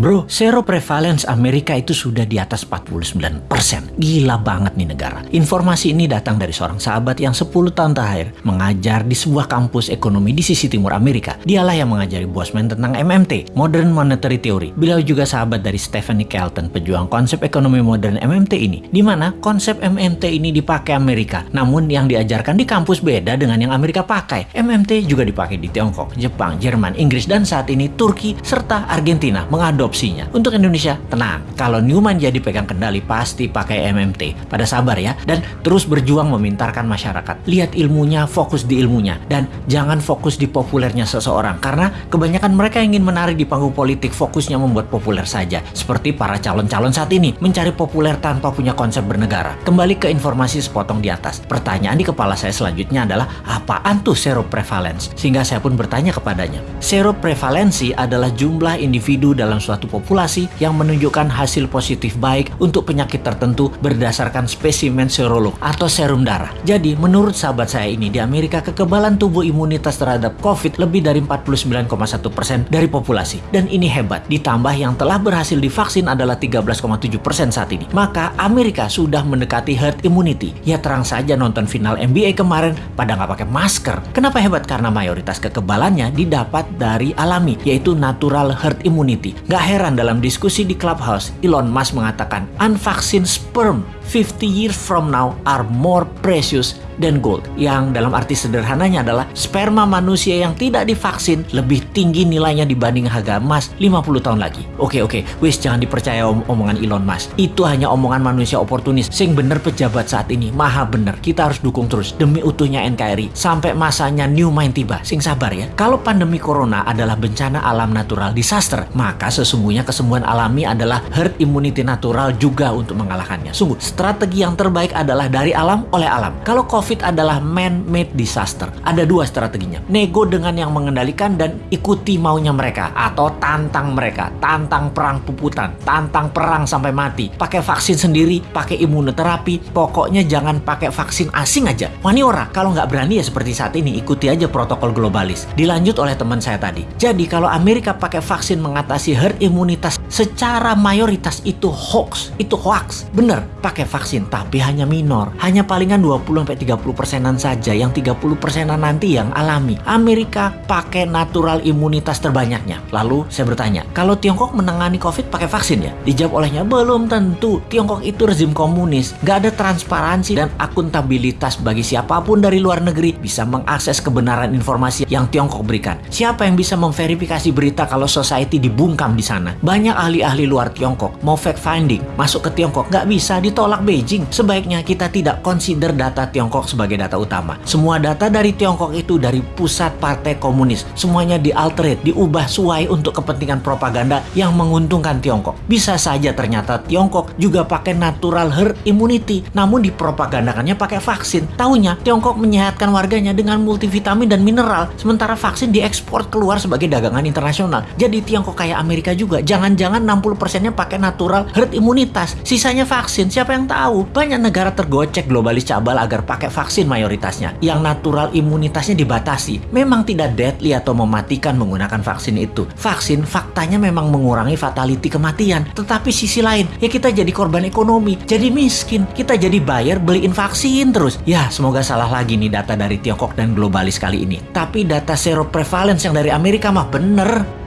Bro, zero prevalence Amerika itu sudah di atas 49%. Gila banget nih negara. Informasi ini datang dari seorang sahabat yang 10 tahun terakhir mengajar di sebuah kampus ekonomi di sisi timur Amerika. Dialah yang mengajari Bosman tentang MMT, Modern Monetary Theory. Beliau juga sahabat dari Stephanie Kelton, pejuang konsep ekonomi modern MMT ini, di mana konsep MMT ini dipakai Amerika, namun yang diajarkan di kampus beda dengan yang Amerika pakai. MMT juga dipakai di Tiongkok, Jepang, Jerman, Inggris, dan saat ini Turki serta Argentina mengadopsinya. Untuk Indonesia, tenang. Kalau Newman jadi pegang kendali, pasti pakai MMT. Pada sabar ya, dan terus berjuang memintarkan masyarakat. Lihat ilmunya, fokus di ilmunya, dan jangan fokus di populernya seseorang. Karena kebanyakan mereka ingin menarik di panggung politik, fokusnya membuat populer saja. Seperti para calon-calon saat ini, mencari populer tanpa punya konsep bernegara. Kembali ke informasi sepotong di atas. Pertanyaan di kepala saya selanjutnya adalah, apaan tuh seroprevalence? Sehingga saya pun bertanya kepadanya. Seroprevalensi adalah jumlah individu dalam suatu populasi yang menunjukkan hasil positif baik untuk penyakit tertentu berdasarkan spesimen serolog atau serum darah. Jadi, menurut sahabat saya ini di Amerika kekebalan tubuh imunitas terhadap COVID lebih dari 49,1% dari populasi. Dan ini hebat, ditambah yang telah berhasil divaksin adalah 13,7% saat ini. Maka Amerika sudah mendekati herd immunity. Ya terang saja nonton final NBA kemarin pada nggak pakai masker. Kenapa hebat? Karena mayoritas kekebalannya didapat dari alami, yaitu natural herd immunity. Gak heran dalam diskusi di Clubhouse, Elon Musk mengatakan, unvaccinated sperm 50 years from now are more precious than gold. Yang dalam arti sederhananya adalah sperma manusia yang tidak divaksin lebih tinggi nilainya dibanding harga emas 50 tahun lagi. Oke oke, wis jangan dipercaya om omongan Elon Musk. Itu hanya omongan manusia oportunis. Sing bener pejabat saat ini, maha bener. Kita harus dukung terus demi utuhnya NKRI sampai masanya new mind tiba. Sing sabar ya. Kalau pandemi corona adalah bencana alam natural disaster, maka sesungguhnya kesembuhan alami adalah herd immunity natural juga untuk mengalahkannya. Sungguh, strategi yang terbaik adalah dari alam oleh alam. Kalau COVID COVID adalah man-made disaster. Ada dua strateginya. Nego dengan yang mengendalikan dan ikuti maunya mereka. Atau tantang mereka. Tantang perang puputan. Tantang perang sampai mati. Pakai vaksin sendiri, pakai imunoterapi. Pokoknya jangan pakai vaksin asing aja. Wani ora, kalau nggak berani ya seperti saat ini, ikuti aja protokol globalis. Dilanjut oleh teman saya tadi. Jadi kalau Amerika pakai vaksin mengatasi herd imunitas secara mayoritas itu hoax. Itu hoax. Bener, pakai vaksin. Tapi hanya minor. Hanya palingan 20-30 30 persenan saja, yang 30 persenan nanti yang alami. Amerika pakai natural imunitas terbanyaknya. Lalu saya bertanya, kalau Tiongkok menangani COVID pakai vaksin ya? Dijawab olehnya, belum tentu. Tiongkok itu rezim komunis, gak ada transparansi dan akuntabilitas bagi siapa pun dari luar negeri bisa mengakses kebenaran informasi yang Tiongkok berikan. Siapa yang bisa memverifikasi berita kalau society dibungkam di sana? Banyak ahli-ahli luar Tiongkok mau fact finding masuk ke Tiongkok nggak bisa ditolak Beijing. Sebaiknya kita tidak consider data Tiongkok sebagai data utama. Semua data dari Tiongkok itu dari pusat partai komunis. Semuanya dialterate, diubah suai untuk kepentingan propaganda yang menguntungkan Tiongkok. Bisa saja ternyata Tiongkok juga pakai natural herd immunity, namun dipropagandakannya pakai vaksin. Tahunya Tiongkok menyehatkan warganya dengan multivitamin dan mineral, sementara vaksin diekspor keluar sebagai dagangan internasional. Jadi Tiongkok kayak Amerika juga. Jangan-jangan 60%-nya pakai natural herd imunitas. Sisanya vaksin, siapa yang tahu? Banyak negara tergocek globalis cabal agar pakai vaksin mayoritasnya, yang natural imunitasnya dibatasi. Memang tidak deadly atau mematikan menggunakan vaksin itu. Vaksin faktanya memang mengurangi fatality kematian. Tetapi sisi lain, ya kita jadi korban ekonomi, jadi miskin. Kita jadi bayar beliin vaksin terus. Ya, semoga salah lagi nih data dari Tiongkok dan globalis kali ini. Tapi data seroprevalence yang dari Amerika mah bener.